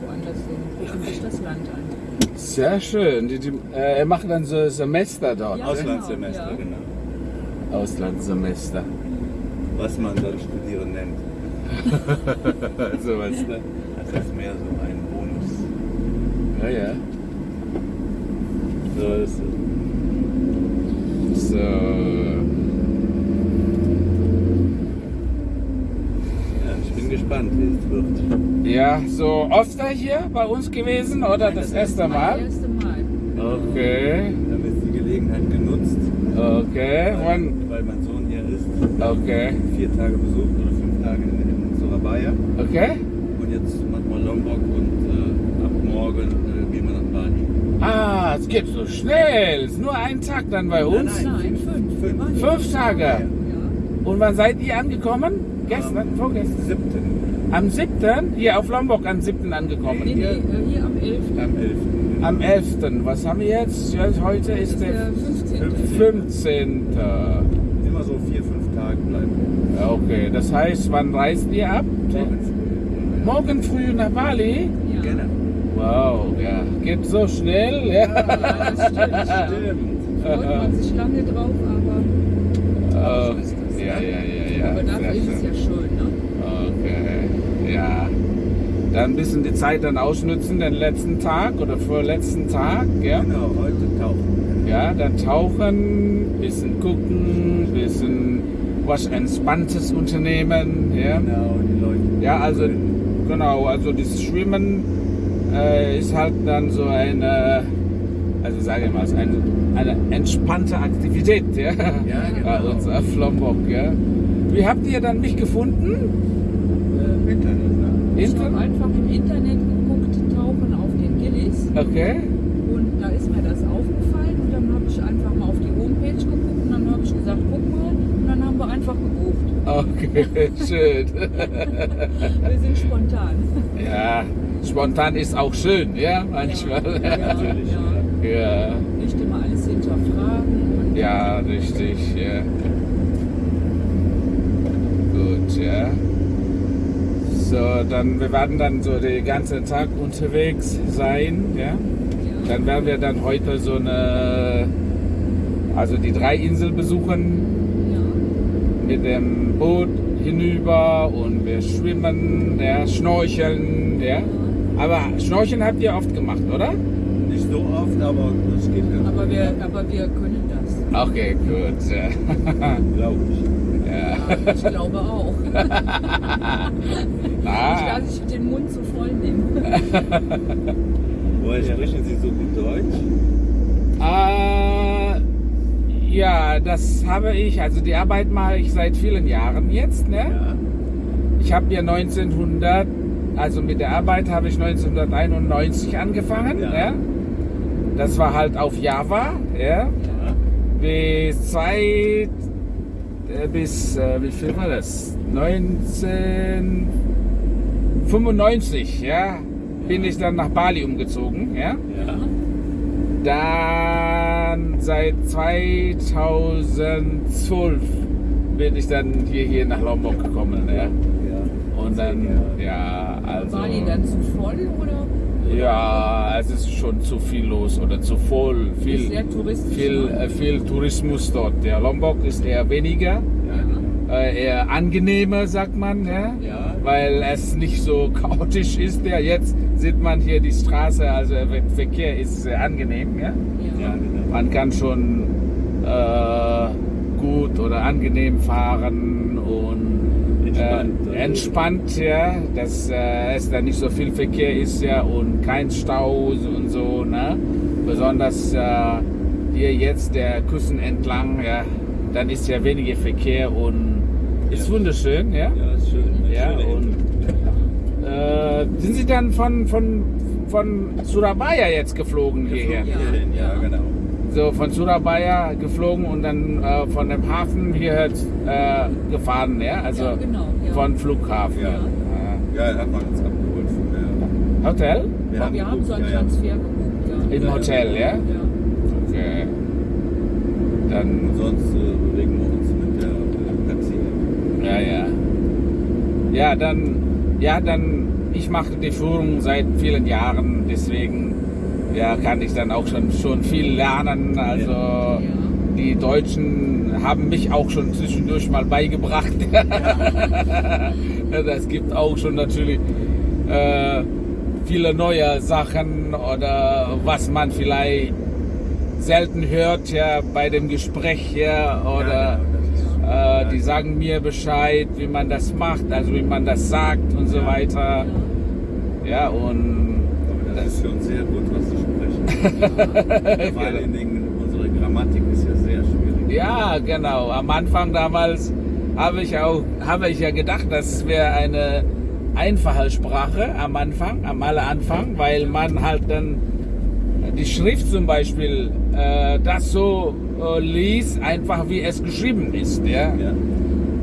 woanders hin. Gucken sich das Land an. Sehr schön. Die, die, äh, er macht dann so Semester dort. Ja. ne? Auslandssemester, ja. genau. Auslandssemester. Was man dann Studieren nennt. Sowas, ne? Das ist mehr so ein Bonus. Ja, ja. So ist es. So. Ja, ich bin gespannt, wie es wird. Ja, so öfter hier bei uns gewesen oder das erste Das Mal? erste Mal. Okay, Dann wird die Gelegenheit genutzt, okay, weil, wann? weil mein Sohn hier ist. Okay, Vier Tage besucht oder fünf Tage in, in Surabaya. okay. Und jetzt machen wir Lombok und äh, ab morgen äh, gehen wir nach Bali. Ah, es geht so schnell. Es ist nur ein Tag dann bei uns. Nein, fünf. Fünf. Waren Fünf Tage. Ja. Und wann seid ihr angekommen? Gestern, Am vorgestern? Siebten, Am 7. hier auf Lombok am 7. Nee, angekommen. nee, äh, hier am 11. am 11. Am 11. Was haben wir jetzt? Ja, heute ist ist der der 15. 15. Immer so vier, fünf Tage bleiben. Okay, das heißt, wann reist ihr ab? Morgen früh. Morgen früh nach Bali? Ja. Genau. Wow, ja, geht so schnell. Ja. Ja, das stimmt. Stimmt. Freut man sich lange drauf, aber Oh, so ist das. ja, ja, ja, ja. Aber dafür ist es ja schön, ne? Okay, ja. Dann ein bisschen die Zeit dann ausnutzen, den letzten Tag oder vorletzten Tag, ja. Genau, heute tauchen. Ja, dann tauchen, bisschen gucken, bisschen was Entspanntes unternehmen, ja. Genau, die Leute. Ja, also genau, also das Schwimmen äh, ist halt dann so eine, also sage ich mal, ist eine, eine entspannte Aktivität, ja. Ja, Bei genau. uns auf Lombok, ja. Wie habt ihr dann mich gefunden? Äh, Internet, ne? Ich habe einfach im Internet geguckt, tauchen auf den Gillis Okay. und da ist mir das aufgefallen und dann habe ich einfach mal auf die Homepage geguckt und dann habe ich gesagt, guck mal und dann haben wir einfach gebucht. Okay, schön. Wir sind spontan. ja, spontan ist auch schön, ja, manchmal. Ja, Natürlich, ja. Ja, Nicht immer alles hinterfragen. Ja, richtig, ja. Gut, ja. So, dann, wir werden dann so den ganzen Tag unterwegs sein, ja. Ja. Dann werden wir dann heute so eine, also die drei Inseln besuchen Ja. mit dem Boot hinüber und wir schwimmen, ja, schnorcheln, ja. Aber Schnorcheln habt ihr oft gemacht, oder? Nicht so oft, aber das geht ganz Aber wir, aber wir können das. Okay, gut. Ja. Glaube ich. Ja. Ich glaube auch. Nicht, Ah, dass ich den Mund zu voll nehme. Woher sprechen Sie so gut Deutsch? äh, ja, das habe ich, also die Arbeit mache ich seit vielen Jahren jetzt. Ne? Ja. Ich habe ja 1900, also mit der Arbeit habe ich 1991 angefangen. Ja. Ja. Das war halt auf Java. Ja. ja. bis zwei, äh, bis, äh, wie viel war das? 1995, ja, bin ich dann nach Bali umgezogen, ja. Ja. Dann seit 2012 bin ich dann hier, hier nach Lombok gekommen, ja. Ja. Und dann, Ja. ja, also. War die dann zu voll oder? Ja, es ist schon zu viel los oder zu voll. Ist Viel, sehr touristisch. viel, ne? äh, viel Tourismus dort. Der Lombok ist eher weniger, Ja. äh, eher angenehmer, sagt man, ja? Ja. weil es nicht so chaotisch ist. Ja, jetzt sieht man hier die Straße, also der Verkehr ist sehr angenehm. Ja? Ja. Ja, genau. Man kann schon äh, gut oder angenehm fahren Entspannt, äh, entspannt, ja, dass äh, es da nicht so viel Verkehr ist, ja, und kein Stau und so, ne? Besonders äh, hier jetzt der Küsten entlang, ja, dann ist ja weniger Verkehr und ist Ja. wunderschön, ja. Ja, ist schön. Ja, und äh, sind Sie dann von, von, von Surabaya jetzt geflogen hierher? Geflogen hierhin, ja, Ja. genau. So von Surabaya geflogen und dann äh, von dem Hafen hierher äh, gefahren, ja? Also Ja, genau, ja. von Flughafen. Ja. Ja. Ja, da hat man uns abgeholt von der. Hotel? Wir haben, geguckt, so einen ja, ja. Transfer gebucht, ja. Im Ja, Hotel, ja? Ja. Okay. Dann, Und sonst äh, bewegen wir uns mit der Taxi. ja, ja. Ja, dann, ja, dann ich mache die Führung seit vielen Jahren, deswegen ja, kann ich dann auch schon, schon viel lernen. Also Ja. die Deutschen haben mich auch schon zwischendurch mal beigebracht. das gibt auch schon natürlich äh, viele neue Sachen oder was man vielleicht selten hört ja bei dem Gespräch ja, oder Ja, genau, äh, die sagen mir Bescheid, wie man das macht, also wie man das sagt und so weiter. Ja, und das ist uns sehr gut. Vor allen Dingen, unsere Grammatik ist ja sehr schwierig. Ja, genau. Am Anfang damals habe ich auch, habe ich ja gedacht, das wäre eine einfache Sprache am Anfang, am aller Anfang, weil man halt dann die Schrift zum Beispiel äh, das so äh, liest, einfach wie es geschrieben ist, ja. Ja.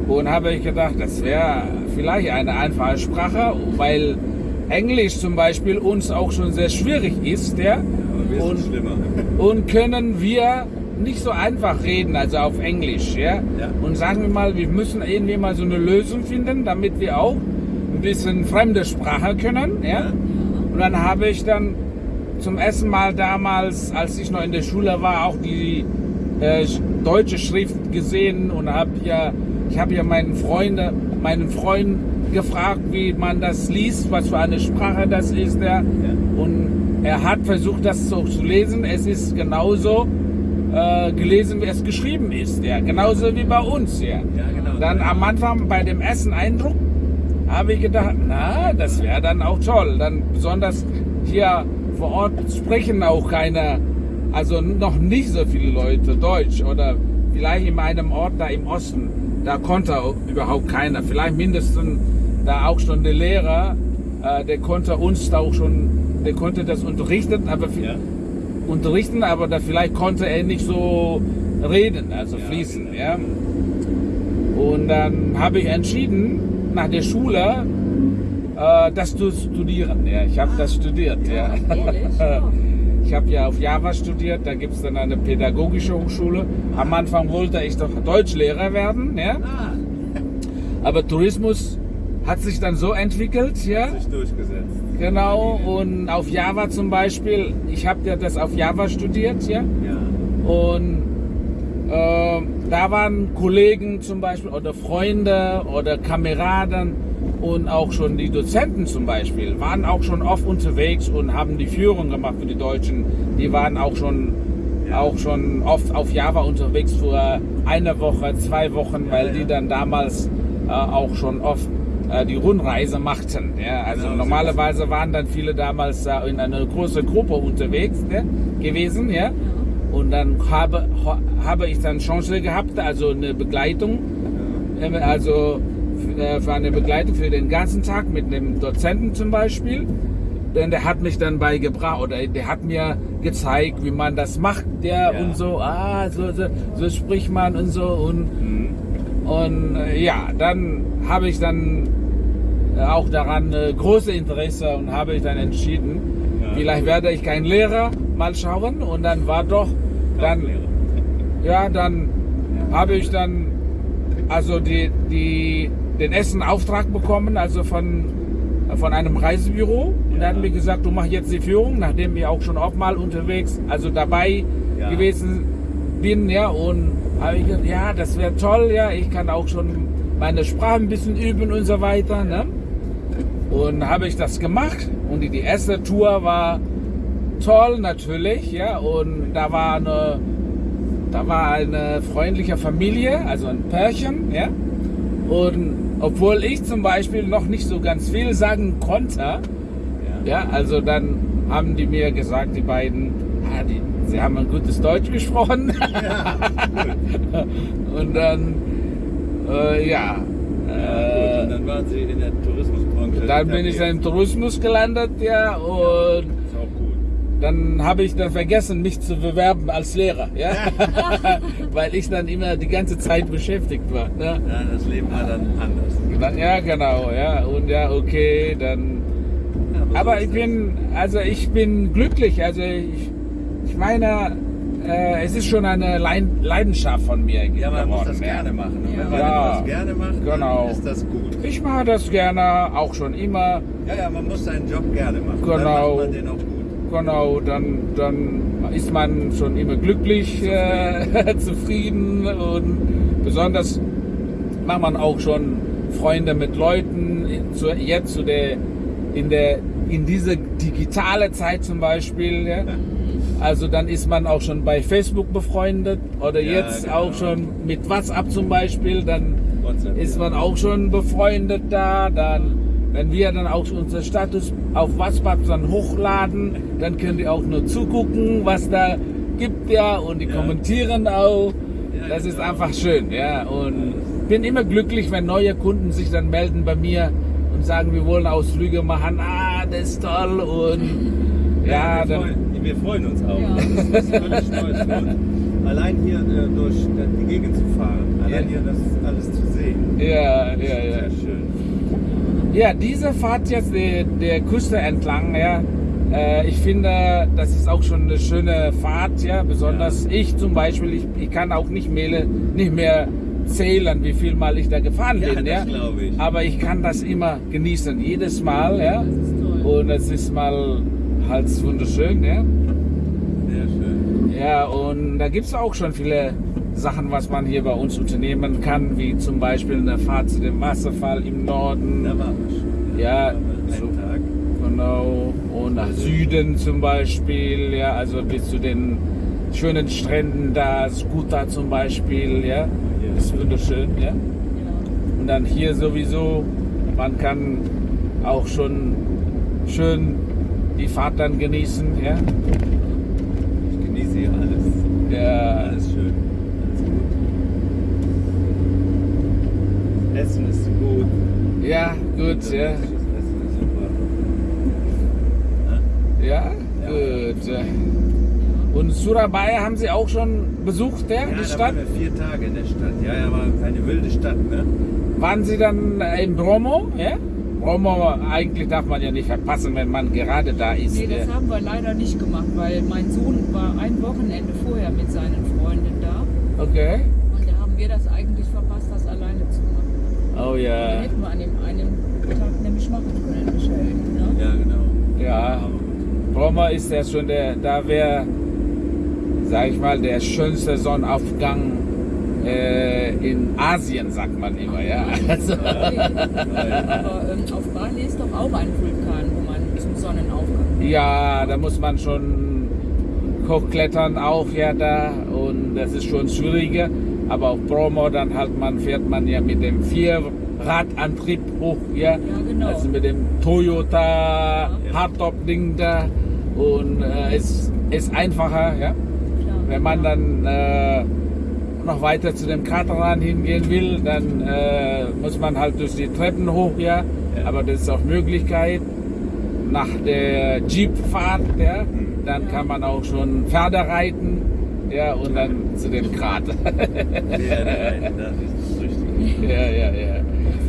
Und habe ich gedacht, das wäre vielleicht eine einfache Sprache, weil Englisch zum Beispiel uns auch schon sehr schwierig ist, ja. Und und können wir nicht so einfach reden, also auf Englisch, ja? Ja. Und sagen wir mal, wir müssen irgendwie mal so eine Lösung finden, damit wir auch ein bisschen fremde Sprache können, ja? Und dann habe ich dann zum ersten Mal damals, als ich noch in der Schule war, auch die äh, deutsche Schrift gesehen und habe ja, ich habe ja meinen Freund, meinen Freund gefragt, wie man das liest, was für eine Sprache das ist, ja? Und er hat versucht, das so zu lesen. Es ist genauso äh, gelesen, wie es geschrieben ist. Ja, genauso wie bei uns. Ja. Genau. Dann am Anfang bei dem ersten Eindruck habe ich gedacht, na, das wäre dann auch toll. Dann besonders hier vor Ort sprechen auch keine, also noch nicht so viele Leute Deutsch oder vielleicht in einem Ort da im Osten, da konnte auch überhaupt keiner. Vielleicht mindestens da auch schon der Lehrer, äh, der konnte uns da auch schon, der konnte das unterrichten, aber Ja. unterrichten, aber da vielleicht konnte er nicht so reden, also Ja, fließen, genau. ja. Und dann habe ich entschieden, nach der Schule, äh, das zu studieren. Ja, ich habe das studiert, ja. Ja. Ich habe ja auf Java studiert, da gibt es dann eine pädagogische Hochschule. Am Anfang wollte ich doch Deutschlehrer werden, ja. Ah, Aber Tourismus hat sich dann so entwickelt, ja. hat sich durchgesetzt. Genau, und auf Java zum Beispiel, ich habe ja das auf Java studiert, ja. Ja. Und äh, da waren Kollegen zum Beispiel oder Freunde oder Kameraden und auch schon die Dozenten zum Beispiel waren auch schon oft unterwegs und haben die Führung gemacht für die Deutschen. Die waren auch schon Ja. auch schon oft auf Java unterwegs für eine Woche, zwei Wochen, weil ja. die dann damals äh, auch schon oft äh, die Rundreise machten. Ja? Also so normalerweise waren dann viele damals äh, in einer großen Gruppe unterwegs ne, gewesen, ja. Und dann habe, habe ich dann Chance gehabt, also eine Begleitung, äh, also äh, für eine Begleitung für den ganzen Tag mit einem Dozenten zum Beispiel. Denn der hat mich dann beigebracht oder der hat mir gezeigt, wie man das macht, der Ja. und so, ah, so, so, so spricht man und so und Mhm. Und äh, ja, dann habe ich dann äh, auch daran äh, große Interesse und habe ich dann entschieden, Ja. vielleicht werde ich kein Lehrer, mal schauen. Und dann war doch, dann, ja, dann habe ich dann also die, die, den ersten Auftrag bekommen, also von, von einem Reisebüro. Und da Ja. haben wir gesagt, du machst jetzt die Führung, nachdem ich auch schon oft mal unterwegs, also dabei Ja. gewesen bin, ja, und habe ich gesagt, ja, das wäre toll, ja, ich kann auch schon meine Sprache ein bisschen üben und so weiter, ne? Und habe ich das gemacht und die, die erste Tour war toll natürlich, ja, und da war eine, da war eine freundliche Familie, also ein Pärchen, ja, und obwohl ich zum Beispiel noch nicht so ganz viel sagen konnte, Ja. ja, also dann haben die mir gesagt, die beiden, ah, die, sie haben ein gutes Deutsch gesprochen. und dann, äh, ja, Gut, äh, und dann waren Sie in der Tourismusbranche. dann bin ich im Tourismus gelandet, ja, und Ist auch gut. dann habe ich dann vergessen, mich zu bewerben als Lehrer, ja, weil ich dann immer die ganze Zeit beschäftigt war. Ne? Ja, das Leben war dann anders. Dann, ja, genau, ja, und ja, okay, dann. Ja, Aber ist ich bin, also ich bin glücklich. Also ich, ich meine, äh, es ist schon eine Leid- Leidenschaft von mir Ja, man muss geworden. das ja. gerne machen. Und Ja. wenn man Ja. etwas gerne macht, Genau. dann ist das gut. Ich mache das gerne, auch schon immer. Ja, ja, man muss seinen Job gerne machen. Genau. Dann macht man den auch gut. Genau, dann, dann ist man schon immer glücklich, äh, zufrieden und besonders macht man auch schon Freunde mit Leuten. Zu, jetzt zu der, in, der, in dieser digitale Zeit zum Beispiel. Ja. Also dann ist man auch schon bei Facebook befreundet oder Ja, jetzt genau. auch schon mit WhatsApp zum Beispiel. Dann WhatsApp, ist ja. man auch schon befreundet da. Dann, wenn wir dann auch unser Status auf WhatsApp dann hochladen, dann könnt ihr auch nur zugucken, was da gibt ja und die Ja. kommentieren auch. Ja, das ist genau. einfach schön, ja. Und bin immer glücklich, wenn neue Kunden sich dann melden bei mir und sagen, wir wollen Ausflüge machen. Ah, das ist toll und ja, dann, wir freuen uns auch. Ja. Das ist völlig. Und allein hier äh, durch die Gegend zu fahren, allein Ja. hier das alles zu sehen, ja, ja, ist ja. sehr schön. Ja, diese Fahrt jetzt der, der Küste entlang, ja, äh, ich finde, das ist auch schon eine schöne Fahrt, ja. Besonders ich zum Beispiel, ich, ich kann auch nicht mehr, nicht mehr zählen, wie viel Mal ich da gefahren Ja, bin, das ja. glaube ich. Aber ich kann das immer genießen, jedes Mal, ja. Das ist toll. Und es ist mal halt wunderschön, ja. Sehr schön. Ja, und da gibt es auch schon viele Sachen, was man hier bei uns unternehmen kann, wie zum Beispiel eine Fahrt zu dem Wasserfall im Norden. Da waren wir schon. Ja, wir so- Tag. Genau. Und nach Süden zum Beispiel, ja, also bis zu den schönen Stränden da, Skuta zum Beispiel, ja. Das ist wunderschön, ja. Ja. Und dann hier sowieso, man kann auch schon schön die Fahrt dann genießen, ja. Ich genieße hier alles. Ja, Alles schön. Alles gut. Essen ist gut. ja gut, ja. Das Essen ist super. Ja, Ja. gut. ja. Und Surabaya haben Sie auch schon besucht, ja, Ja, die da Stadt? waren wir vier Tage in der Stadt. Ja, ja, war eine wilde Stadt, ne? Waren Sie dann in Bromo? Ja? Bromo eigentlich darf man ja nicht verpassen, wenn man gerade da ist. Nee, das ja. haben wir leider nicht gemacht, weil mein Sohn war ein Wochenende vorher mit seinen Freunden da. Okay. Und da haben wir das eigentlich verpasst, das alleine zu machen. Oh ja. hätten wir an dem einen Tag nämlich machen können, Michael. Ne? Ja, genau. Ja. Bromo ist ja schon der, da wäre, sag ich mal, der schönste Sonnenaufgang äh, in Asien, sagt man immer, ja. Also, Okay. Aber ähm, auf Bali ist doch auch ein Vulkan, wo man zum Sonnenaufgang. ja, da muss man schon hochklettern auch ja da und das ist schon schwieriger. Aber auf Bromo dann halt man fährt man ja mit dem Vierradantrieb hoch, ja. Ja, genau. Also mit dem Toyota Hardtop-Ding da und äh, es ist einfacher, ja. Klar. Wenn man dann äh, noch weiter zu dem Kataran hingehen will, dann äh, muss man halt durch die Treppen hoch, ja. Ja. Aber das ist auch Möglichkeit. Nach der Jeepfahrt, ja, dann kann man auch schon Pferde reiten, ja, und dann zu dem Krater. Ja, nein, das ist das Richtige. ja, ja, ja.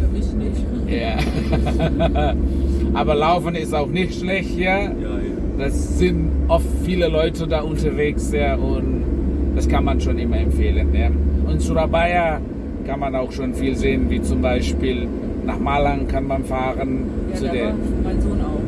Für mich nicht. ja. Aber Laufen ist auch nicht schlecht, ja. Ja, ja. Das sind oft viele Leute da unterwegs, ja, und kann man schon immer empfehlen. Ja. Und Surabaya kann man auch schon viel sehen, wie zum Beispiel nach Malang kann man fahren, Ja, zu der.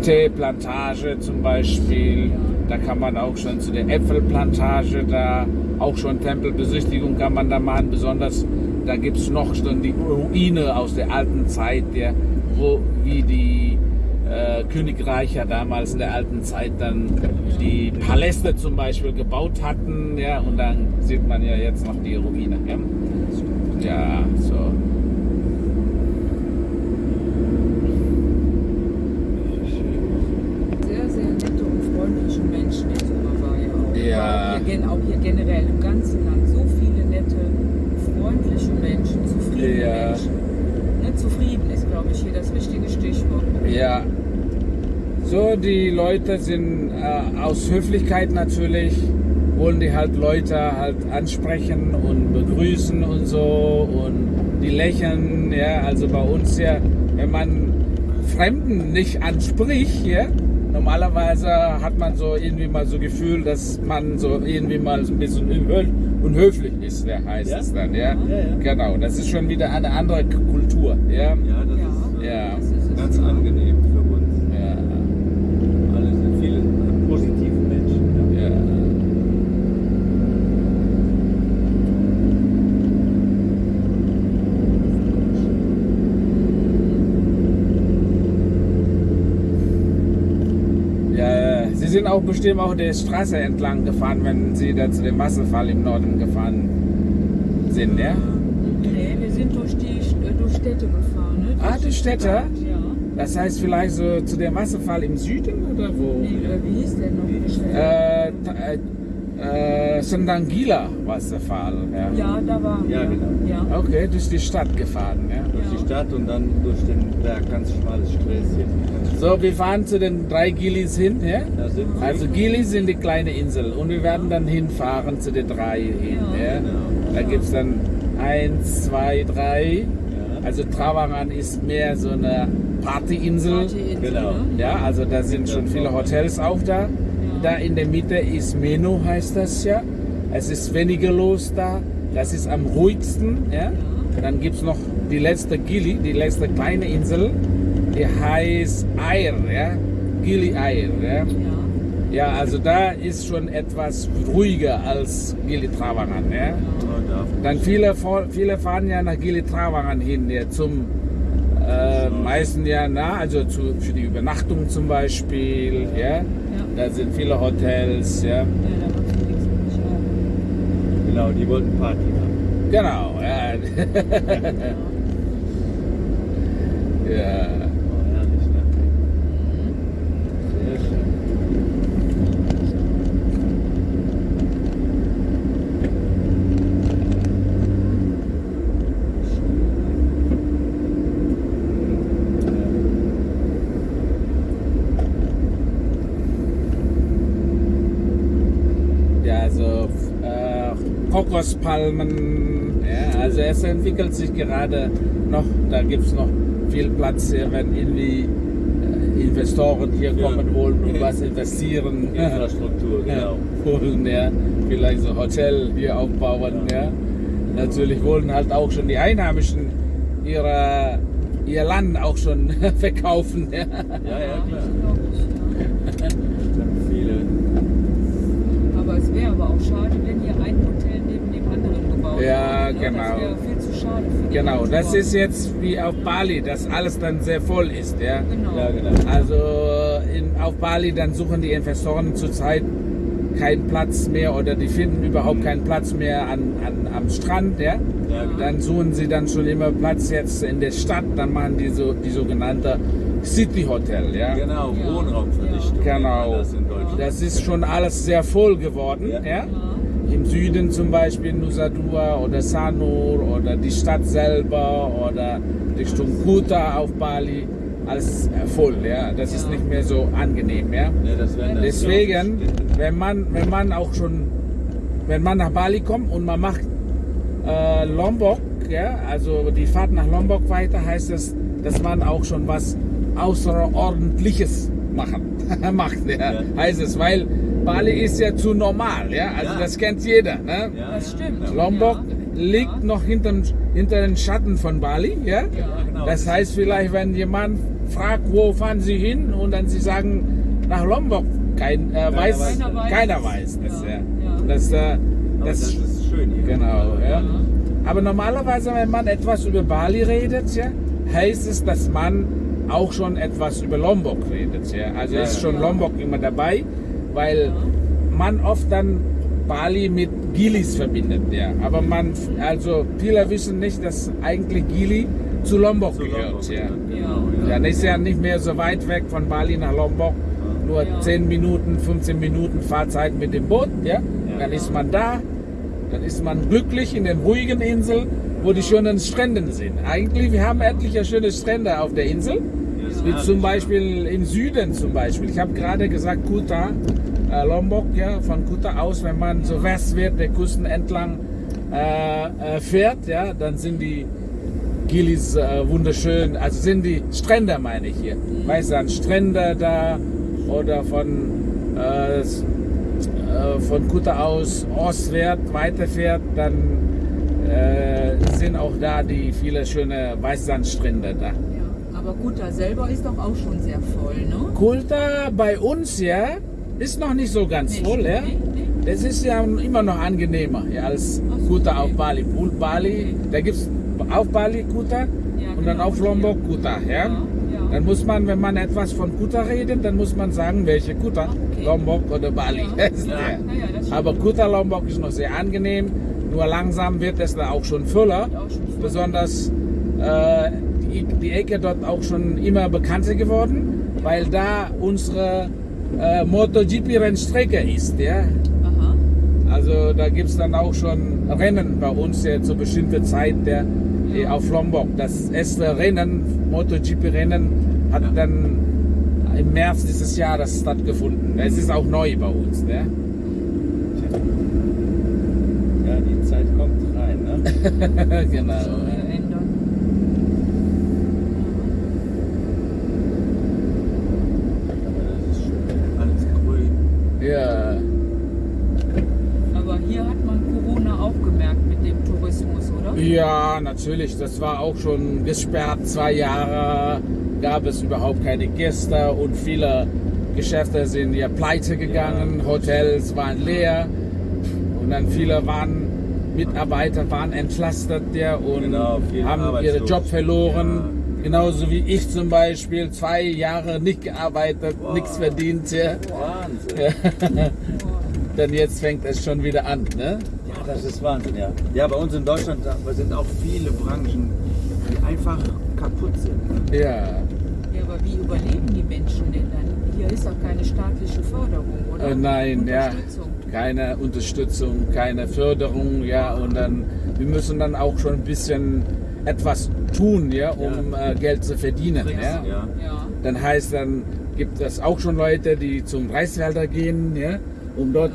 Teeplantage zum Beispiel. Da kann man auch schon zu der Äpfelplantage, da auch schon Tempelbesichtigung kann man da machen. Besonders da gibt es noch schon die Ruine aus der alten Zeit, ja, wo wie die äh, Königreiche damals in der alten Zeit dann die Paläste zum Beispiel gebaut hatten. Ja, und dann sieht man ja jetzt noch die Ruine. Ja, ja so. Sehr, sehr nette und freundliche Menschen in Surabaya auch. Ja. Auch hier generell im ganzen Land so viele nette, freundliche Menschen, zufriedene Ja. Menschen. Ne, zufrieden ist, glaube ich, hier das richtige Stichwort. Ja. So, die Leute sind äh, aus Höflichkeit natürlich, wollen die halt Leute halt ansprechen und begrüßen und so und die lächeln, ja, also bei uns ja, wenn man Fremden nicht anspricht, ja, normalerweise hat man so irgendwie mal so Gefühl, dass man so irgendwie mal so ein bisschen unhö- unhöflich ist, der heißt Ja? es dann, ja? Ja, ja. Genau, das ist schon wieder eine andere Kultur, ja? Ja, das ist äh. Das ist ganz angenehm für uns. Ja, Alle sind viele äh, positive Menschen. Ja. ja. Ja, Sie sind auch bestimmt auch der Straße entlang gefahren, wenn Sie da zu dem Wasserfall im Norden gefahren sind, ja? Nee, wir sind durch die äh, durch Städte gefahren. Ne? Ah, durch Städte? Ja. Das heißt vielleicht so zu dem Wasserfall im Süden oder wo? Nee, äh, wie hieß der noch? die Städte? Äh, ta- äh, äh, Sendangila Wasserfall, ja. Ja, da waren Ja, wir. genau. Ja. Okay, durch die Stadt gefahren, ja. Durch Ja. die Stadt und dann durch den Berg, ganz schmales Sträßchen. So, wir fahren zu den drei Gilis hin, ja. Da sind sie. Also Gilis sind die kleine Insel und wir werden dann hinfahren zu den drei hin, Ja. ja. Genau. Da gibt es dann eins, zwei, drei. Also Travangan ist mehr so eine Partyinsel. Partyinsel, Genau. ne? Ja, also da sind schon viele Hotels auch da. Da in der Mitte ist Meno, heißt das ja. Es ist weniger los da. Das ist am ruhigsten. Ja. Dann gibt es noch die letzte Gili, die letzte kleine Insel. Die heißt Air, ja. Gili Air, ja. Ja. Also da ist schon etwas ruhiger als Gili Travangan, ja. Dann viele, viele fahren ja nach Gili Travangan hin, ja, zum äh, meisten ja, na, also zu, für die Übernachtung zum Beispiel, ja. Da sind viele Hotels, ja. Ja, da und ich auch. Genau, die wollten Party machen. Genau, ja. ja. Oh, herrlich, ne? Sehr schön. Ja, also äh, Kokospalmen, ja, also es entwickelt sich gerade noch, da gibt es noch viel Platz, ja, wenn irgendwie äh, Investoren hier Ja. kommen wollen und was investieren. Infrastruktur, Ja, genau. wollen ja vielleicht so Hotel hier aufbauen, ja. Natürlich wollen halt auch schon die Einheimischen ihre, ihr Land auch schon verkaufen, ja. Ja, ja, klar. Ja. Sind viele. Aber es wäre aber auch schade, wenn hier ein Hotel neben dem gebaut Ja, genau. Das wäre viel zu schade für die Genau, das ist jetzt wie auf Bali, dass alles dann sehr voll ist, ja. Genau. Ja, genau. Also in, auf Bali dann suchen die Investoren zurzeit keinen Platz mehr oder die finden überhaupt keinen Platz mehr an, an, am Strand, ja. Ja, genau. Dann suchen sie dann schon immer Platz jetzt in der Stadt, dann machen die so die sogenannte City Hotel, ja. Genau, Ja. Wohnraumverdichtung. Ja. Genau. Das in Deutschland. Das ist schon alles sehr voll geworden, Ja. ja. Süden zum Beispiel Nusa Dua oder Sanur oder die Stadt selber oder Richtung Kuta auf Bali, alles voll, ja. Das ist Ja. nicht mehr so angenehm, ja. Ja, das Deswegen, wenn man, wenn man auch schon, wenn man nach Bali kommt und man macht äh, Lombok, ja, also die Fahrt nach Lombok weiter, heißt es, dass man auch schon was Außerordentliches machen, macht, ja, Ja. heißt es, weil Bali ist ja zu normal, ja, also Ja. das kennt jeder, ne? Ja, Das stimmt. genau. Lombok Ja. liegt Ja. noch hinter, hinter den Schatten von Bali, ja? Ja. genau. Das heißt vielleicht, wenn jemand fragt, wo fahren Sie hin und dann Sie sagen nach Lombok, kein, äh, weiß, Keiner weiß keiner weiß das. Ja. Das, äh, Aber das, das ist schön hier. genau. Ja. Ja. Aber normalerweise, wenn man etwas über Bali redet, ja, heißt es, dass man auch schon etwas über Lombok redet. Ja. Also Ja, ist ja. schon Lombok immer dabei, weil man oft dann Bali mit Gilis verbindet. Ja. Aber man, also viele wissen nicht, dass eigentlich Gili zu Lombok Zu gehört. Lombok, ja. Genau, Ja, ja. das ist ja nicht mehr so weit weg von Bali nach Lombok. Nur Ja. 10 Minuten, 15 Minuten Fahrzeit mit dem Boot. Ja? Dann Ja. ist man da. Dann ist man glücklich in den ruhigen Inseln, wo die schönen Strände sind. Eigentlich, wir haben etliche schöne Strände auf der Insel. Wie zum Beispiel im Süden zum Beispiel. Ich habe gerade gesagt Kuta, äh, Lombok, ja, von Kuta aus, wenn man so westwärts der Küsten entlang äh, äh, fährt, ja, dann sind die Gilis äh, wunderschön, also sind die Strände, meine ich hier. Weißt du, dann Strände da oder von, äh, äh, von Kuta aus ostwärts weiterfährt, dann sind auch da die viele schöne Weißsandstrände da. Ja. Aber Kuta selber ist doch auch schon sehr voll, ne? Kulta bei uns ja ist noch nicht so ganz Nee, voll, ja. nee, nee. Das ist ja immer noch angenehmer ja, als so, Kuta okay. auf Bali. Pult Bali, da gibt es auf Bali Kuta und dann genau, auf Lombok ja. Kuta. Ja? Ja, ja. Dann muss man, wenn man etwas von Kuta redet, dann muss man sagen, welche Kuta, okay. Lombok oder Bali. Ja. Ja, ja, ja. Aber Kuta Lombok ist noch sehr angenehm, nur langsam wird es da auch schon voller. Auch schon voll. Besonders äh, die, Ecke dort auch schon immer bekannter geworden, weil da unsere äh, MotoGP-Rennstrecke ist. Ja? Aha. Also da gibt es dann auch schon Rennen bei uns ja, zur bestimmten Zeit der, die auf Lombok. Das erste Rennen, MotoGP-Rennen, hat dann im März dieses Jahres stattgefunden. Es ist auch neu bei uns. Ne? Ja, die Zeit kommt rein, ne? genau. Schon wieder ändern. Aber das ist schön. Alles grün. Ja, Aber hier hat man Corona auch gemerkt mit dem Tourismus, oder? ja, natürlich. Das war auch schon gesperrt. Zwei Jahre gab es überhaupt keine Gäste und viele Geschäfte sind ja pleite gegangen. Hotels waren leer und dann viele waren Mitarbeiter waren entlastet ja, und Genau, haben ihren. Job verloren. Ja. Genauso wie ich zum Beispiel zwei Jahre nicht gearbeitet, Wow. nichts verdient. Ja. Wahnsinn. Dann jetzt fängt es schon wieder an. Ne? Ja, das ist Wahnsinn, ja. Ja, bei uns in Deutschland da sind auch viele Branchen, die einfach kaputt sind. Ja. Ja, aber wie überleben die Menschen denn dann? Hier ist doch keine staatliche Förderung, oder? Äh, nein, ja. Unterstützung. Keine Unterstützung, keine Förderung, ja. Und dann, wir müssen dann auch schon ein bisschen etwas tun, ja, um Äh, Geld zu verdienen. Ja. ja. Ja. Dann heißt dann, gibt es auch schon Leute, die zum Reisfelder gehen, ja, um dort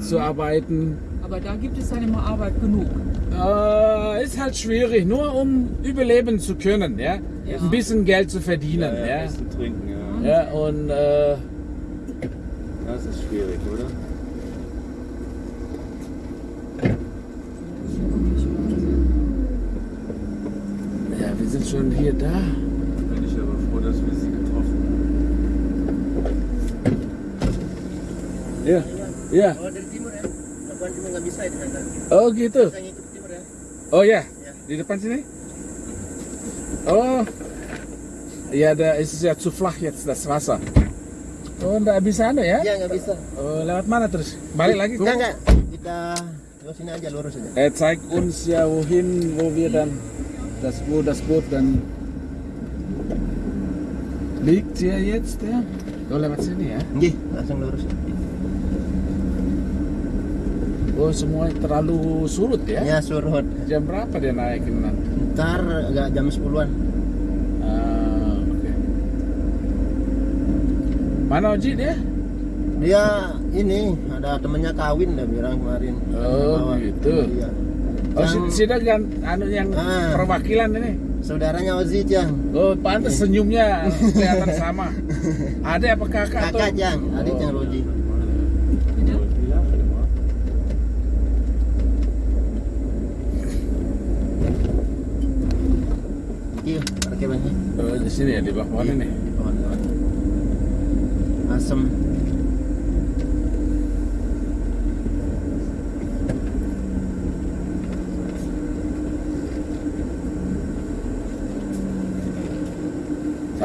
zu arbeiten. Aber da gibt es dann immer Arbeit genug. Äh, ist halt schwierig, nur um überleben zu können, ja. Ja. Ein bisschen Geld zu verdienen, Ja, ja, ja. Essen, trinken, ja. Ja, und äh, Das ist schwierig, oder? Sind schon hier da. Bin ich aber froh, dass wir sie getroffen haben. Ja, ja. Oh dari timur ya? Labuan cuma nggak bisa itu kan? Oh gitu. Timur ya? Oh ya, di depan sini. Oh, ja, da ist es ja zu flach jetzt das Wasser. Oh, nggak bisa anda ya? Iya nggak bisa. Oh, lewat mana terus? Balik lagi? Enggak enggak. Kita lewat sini aja lurus aja. Er zeigt uns ja wohin, wo wir dann das wo das Boot dann liegt hier jetzt ya. Oh, lewat sini ya. Nggih, langsung lurus. Oh, semua terlalu surut ya. Ya surut. Jam berapa dia naikin nanti? Ntar agak jam 10-an. Ah, oke. Mana Oji dia? Dia ini ada temennya kawin dia bilang kemarin. Oh, gitu. Iya. Oh, Yang si Sida kan anu yang Ah. perwakilan ini. saudaranya Ozi Jang. Oh, pantas senyumnya kelihatan sama. Ada apa kakak atau? Kakak Jang, adik Jang Roji. Iya, parkirannya. Oh, di sini ya di bawah pohon ini. Pohon-pohon. Asem.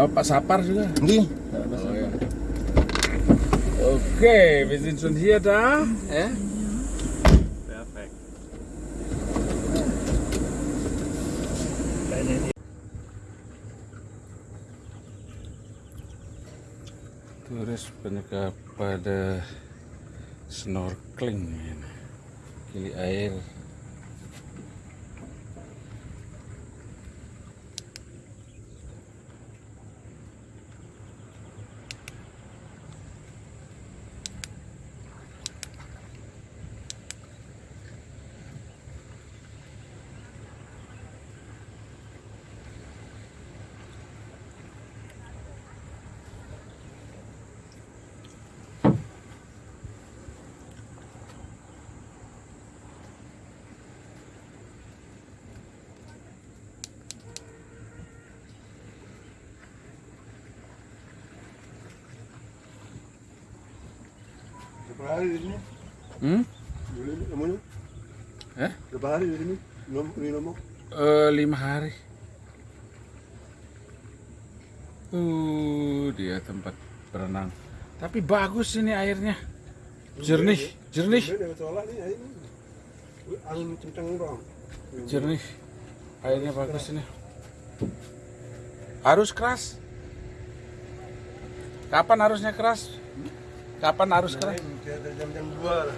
Sama Pak Sapar juga. Nggih. Oh, ja. Okay, wir sind schon hier da. Ja? Perfekt. Turis banyak pada snorkeling ini. Kili air. Hari di sini? Hmm? Eh? Berapa hari di sini? Nom- Ini nomor? Eh, lima hari. Uh, dia tempat berenang. Tapi bagus ini airnya. Jernih, jernih. Angin kencang jernih. Airnya bagus ini. Harus keras. Kapan harusnya keras? Kapan harus kelas? Jam-jam 2 lah.